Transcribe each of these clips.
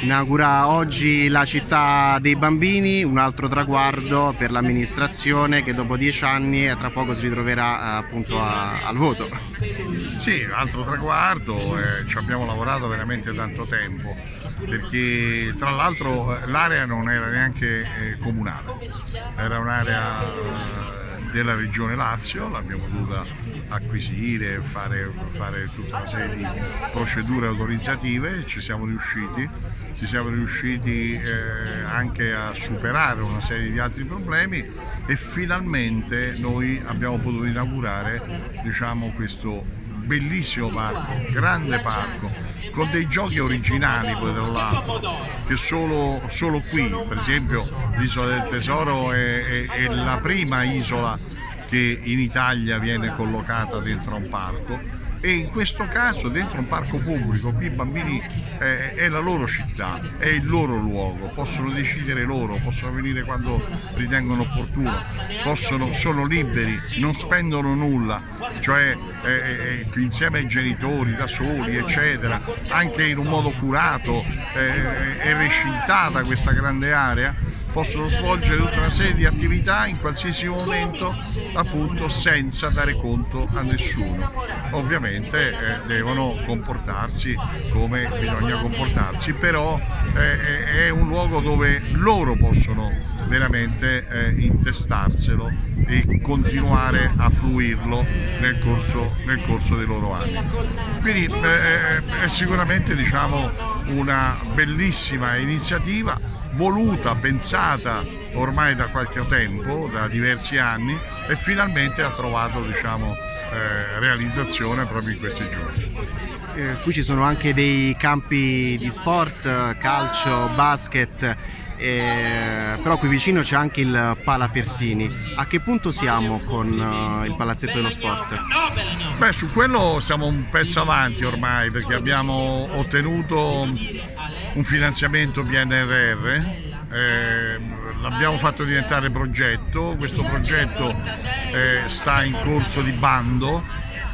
inaugura oggi la città dei bambini, un altro traguardo per l'amministrazione che dopo dieci anni tra poco si ritroverà eh, appunto a, al voto. Sì, altro traguardo, eh, ci abbiamo lavorato veramente tanto tempo perché tra l'altro l'area non era neanche eh, comunale, era un'area eh, della regione Lazio, l'abbiamo dovuta acquisire, fare, fare, tutta una serie di procedure autorizzative, ci siamo riusciti, ci siamo riusciti eh, anche a superare una serie di altri problemi e finalmente noi abbiamo potuto inaugurare diciamo, questo bellissimo parco, grande parco, con dei giochi originali poi tra l'altro, che solo, solo qui, per esempio l'isola del tesoro è, è, è la prima isola che in Italia viene collocata dentro un parco. E in questo caso dentro un parco pubblico, qui i bambini eh, è la loro città, è il loro luogo, possono decidere loro, possono venire quando ritengono opportuno, possono, sono liberi, non spendono nulla, cioè eh, eh, insieme ai genitori, da soli, eccetera, anche in un modo curato, eh, è recintata questa grande area possono svolgere tutta una serie di attività in qualsiasi momento appunto senza dare conto a nessuno. Ovviamente eh, devono comportarsi come bisogna comportarsi, però eh, è un luogo dove loro possono veramente eh, intestarselo e continuare a fruirlo nel corso, nel corso dei loro anni. Quindi eh, eh, è sicuramente diciamo, una bellissima iniziativa voluta, pensata ormai da qualche tempo, da diversi anni e finalmente ha trovato diciamo, eh, realizzazione proprio in questi giorni. Eh, qui ci sono anche dei campi di sport, calcio, basket, eh, però qui vicino c'è anche il Pala Fersini. A che punto siamo con uh, il palazzetto dello sport? Beh, su quello siamo un pezzo avanti ormai perché abbiamo ottenuto un finanziamento PNRR, eh, l'abbiamo fatto diventare progetto, questo progetto eh, sta in corso di bando,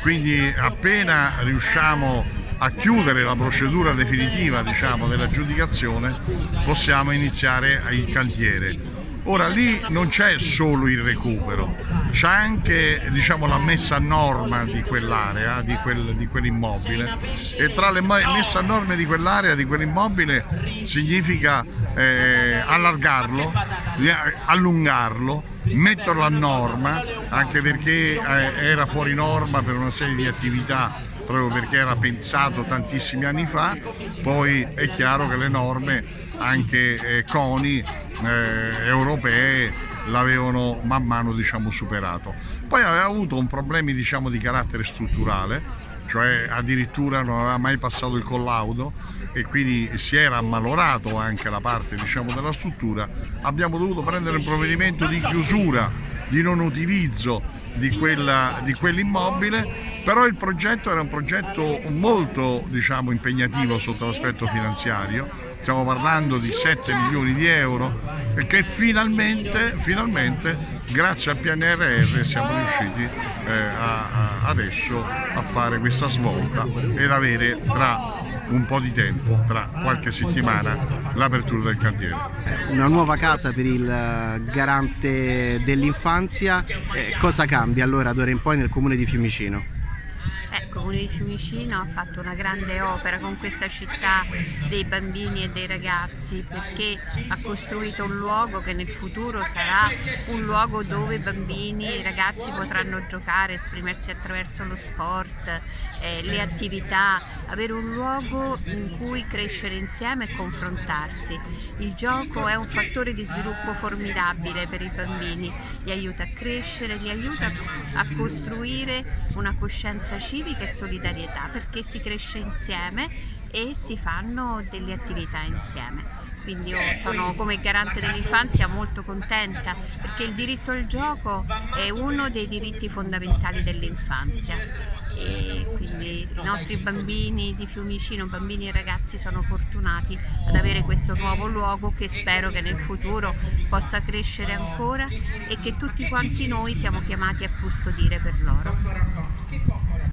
quindi appena riusciamo a chiudere la procedura definitiva diciamo, dell'aggiudicazione possiamo iniziare il cantiere. Ora lì non c'è solo il recupero, c'è anche diciamo, la messa a norma di quell'area, di, quel, di quell'immobile e tra le messe a norma di quell'area, di quell'immobile significa eh, allargarlo, allungarlo, metterlo a norma anche perché eh, era fuori norma per una serie di attività proprio perché era pensato tantissimi anni fa, poi è chiaro che le norme anche eh, CONI eh, europee l'avevano man mano diciamo, superato. Poi aveva avuto un problema diciamo, di carattere strutturale, cioè addirittura non aveva mai passato il collaudo e quindi si era ammalorato anche la parte diciamo, della struttura, abbiamo dovuto prendere un provvedimento di chiusura, di non utilizzo di, quell'immobile, però il progetto era un progetto molto diciamo, impegnativo sotto l'aspetto finanziario, stiamo parlando di 7 milioni di euro e che finalmente, finalmente grazie al PNRR siamo riusciti eh, a, a adesso a fare questa svolta ed avere tra un po' di tempo, tra qualche settimana, l'apertura del cantiere. Una nuova casa per il eh, garante dell'infanzia, eh, cosa cambia allora d'ora in poi nel comune di Fiumicino? Il Comune di Fiumicino ha fatto una grande opera con questa città dei bambini e dei ragazzi perché ha costruito un luogo che nel futuro sarà un luogo dove i bambini e i ragazzi potranno giocare, esprimersi attraverso lo sport, eh, le attività, avere un luogo in cui crescere insieme e confrontarsi. Il gioco è un fattore di sviluppo formidabile per i bambini, li aiuta a crescere, li aiuta a costruire una coscienza civica civica e solidarietà perché si cresce insieme e si fanno delle attività insieme. Quindi io sono come garante dell'infanzia molto contenta perché il diritto al gioco è uno dei diritti fondamentali dell'infanzia e quindi i nostri bambini di Fiumicino, bambini e ragazzi sono fortunati ad avere questo nuovo luogo che spero che nel futuro possa crescere ancora e che tutti quanti noi siamo chiamati a custodire per loro.